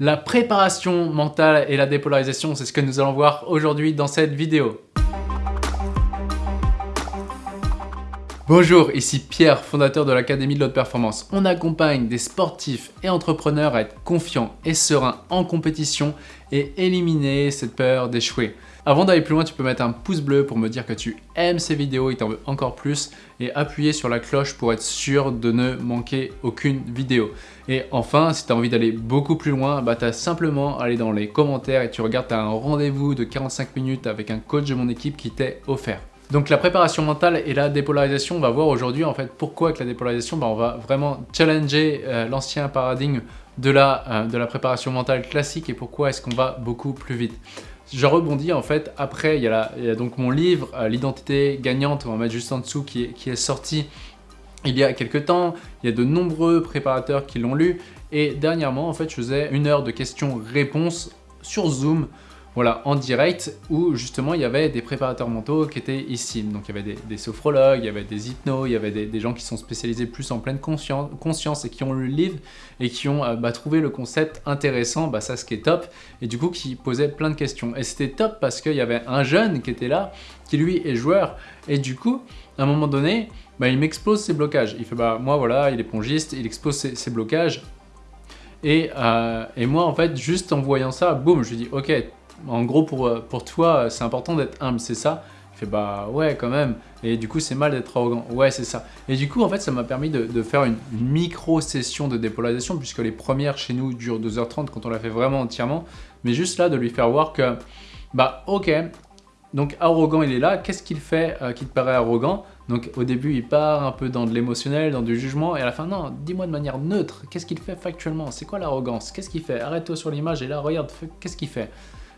La préparation mentale et la dépolarisation, c'est ce que nous allons voir aujourd'hui dans cette vidéo. Bonjour, ici Pierre, fondateur de l'Académie de l'Haute Performance. On accompagne des sportifs et entrepreneurs à être confiants et sereins en compétition et éliminer cette peur d'échouer. Avant d'aller plus loin, tu peux mettre un pouce bleu pour me dire que tu aimes ces vidéos et t'en veux encore plus et appuyer sur la cloche pour être sûr de ne manquer aucune vidéo. Et enfin, si tu as envie d'aller beaucoup plus loin, bah tu as simplement à aller dans les commentaires et tu regardes, tu as un rendez-vous de 45 minutes avec un coach de mon équipe qui t'est offert. Donc la préparation mentale et la dépolarisation, on va voir aujourd'hui en fait pourquoi avec la dépolarisation, bah, on va vraiment challenger euh, l'ancien paradigme de la, euh, de la préparation mentale classique et pourquoi est-ce qu'on va beaucoup plus vite. Je rebondis en fait, après il y a, donc mon livre euh, L'identité gagnante, on va mettre juste en dessous, qui est, sorti il y a quelques temps. Il y a de nombreux préparateurs qui l'ont lu. Et dernièrement, en fait, je faisais une heure de questions-réponses sur Zoom voilà, en direct où justement il y avait des préparateurs mentaux qui étaient ici. Donc il y avait des, sophrologues, il y avait des hypnos, il y avait des, gens qui sont spécialisés plus en pleine conscience, et qui ont lu le livre et qui ont euh, bah, trouvé le concept intéressant, bah, ça ce qui est top, et du coup qui posaient plein de questions. Et c'était top parce qu'il y avait un jeune qui était là, qui lui est joueur, et du coup, à un moment donné, bah, il m'explose ses blocages. Il fait bah moi voilà, il est pongiste, il expose ses, blocages. Et, euh, et moi en fait, juste en voyant ça, boum, je lui dis ok, en gros, pour, euh, toi, c'est important d'être humble, c'est ça? Il fait bah ouais quand même. Et du coup, c'est mal d'être arrogant. Ouais, c'est ça. Et du coup, en fait, ça m'a permis de, faire une, micro-session de dépolarisation puisque les premières chez nous durent 2h30 quand on l'a fait vraiment entièrement. Mais juste là, de lui faire voir que, bah ok, donc arrogant, il est là. Qu'est-ce qu'il fait euh, qui te paraît arrogant? Donc au début, il part un peu dans de l'émotionnel, dans du jugement. Et à la fin, non, dis-moi de manière neutre. Qu'est-ce qu'il fait factuellement? C'est quoi l'arrogance? Qu'est-ce qu'il fait? Arrête-toi sur l'image et là, regarde, qu'est-ce qu'il fait?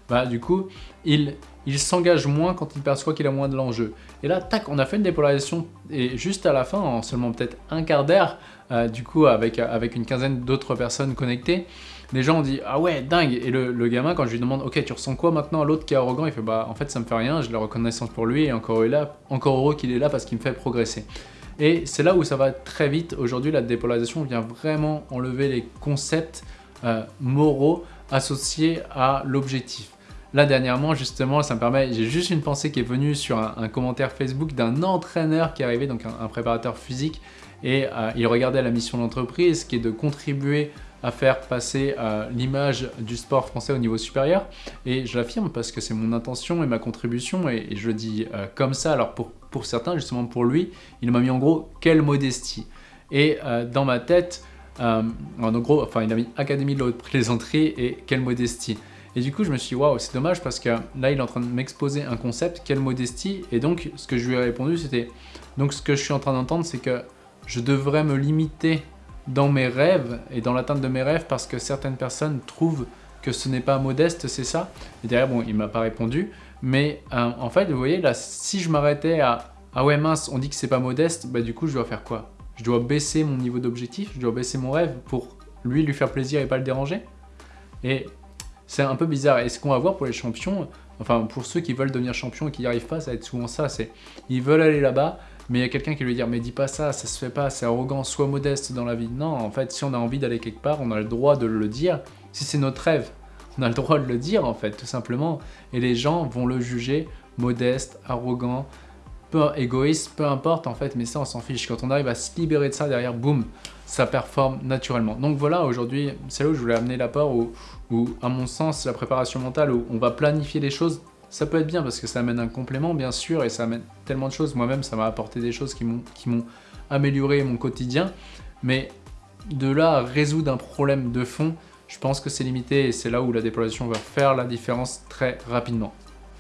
Bah, du coup, il, il s'engage moins quand il perçoit qu'il a moins de l'enjeu. Et là, tac, on a fait une dépolarisation et juste à la fin, en seulement peut-être un quart d'heure, euh, du coup, avec, avec une quinzaine d'autres personnes connectées, les gens ont dit « Ah ouais, dingue !» Et le, le, gamin, quand je lui demande « Ok, tu ressens quoi maintenant ?» L'autre qui est arrogant, il fait « Bah, en fait, ça me fait rien, j'ai la reconnaissance pour lui et encore là, encore heureux qu'il est là parce qu'il me fait progresser. » Et c'est là où ça va très vite. Aujourd'hui, la dépolarisation vient vraiment enlever les concepts euh, moraux associés à l'objectif. Là, dernièrement, justement, ça me permet, j'ai juste une pensée qui est venue sur un, commentaire Facebook d'un entraîneur qui est arrivé, donc un, préparateur physique, et euh, il regardait la mission d'entreprise qui est de contribuer à faire passer euh, l'image du sport français au niveau supérieur. Et je l'affirme parce que c'est mon intention et ma contribution, et, je le dis euh, comme ça. Alors pour, pour certains, justement pour lui, il m'a mis en gros « quelle modestie ». Et dans ma tête, en gros, enfin il a mis « Académie de la haute plaisanterie » et « quelle modestie ». Et du coup, je me suis dit, waouh, c'est dommage parce que là, il est en train de m'exposer un concept, quelle modestie. Et donc, ce que je lui ai répondu, c'était, donc ce que je suis en train d'entendre, c'est que je devrais me limiter dans mes rêves et dans l'atteinte de mes rêves parce que certaines personnes trouvent que ce n'est pas modeste, c'est ça Et derrière, bon, il m'a pas répondu. Mais euh, en fait, vous voyez, là, si je m'arrêtais à « Ah ouais, mince, on dit que c'est pas modeste », bah du coup, je dois faire quoi? Je dois baisser mon niveau d'objectif, je dois baisser mon rêve pour lui, lui faire plaisir et pas le déranger? Et c'est un peu bizarre. Et ce qu'on va voir pour les champions, enfin pour ceux qui veulent devenir champion et qui n'y arrivent pas, ça va être souvent ça. C'est Ils veulent aller là-bas, mais il y a quelqu'un qui lui dit « mais dis pas ça, ça se fait pas, c'est arrogant, sois modeste dans la vie ». Non, en fait, si on a envie d'aller quelque part, on a le droit de le dire. Si c'est notre rêve, on a le droit de le dire en fait, tout simplement. Et les gens vont le juger modeste, arrogant, égoïste, peu importe en fait, mais ça on s'en fiche. Quand on arrive à se libérer de ça derrière, boum, ça performe naturellement. Donc voilà, aujourd'hui, c'est là où je voulais amener l'apport où, où, à mon sens, la préparation mentale, où on va planifier les choses, ça peut être bien parce que ça amène un complément, bien sûr, et ça amène tellement de choses. Moi-même, ça m'a apporté des choses qui m'ont amélioré mon quotidien. Mais de là à résoudre un problème de fond, je pense que c'est limité et c'est là où la déployation va faire la différence très rapidement.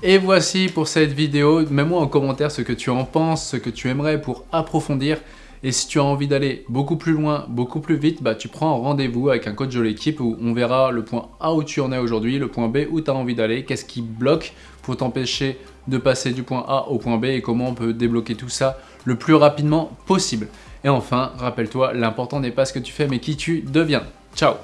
Et voici pour cette vidéo, mets-moi en commentaire ce que tu en penses, ce que tu aimerais pour approfondir. Et si tu as envie d'aller beaucoup plus loin, beaucoup plus vite, bah, tu prends rendez-vous avec un coach de l'équipe où on verra le point A où tu en es aujourd'hui, le point B où tu as envie d'aller, qu'est-ce qui bloque pour t'empêcher de passer du point A au point B et comment on peut débloquer tout ça le plus rapidement possible. Et enfin, rappelle-toi, l'important n'est pas ce que tu fais mais qui tu deviens. Ciao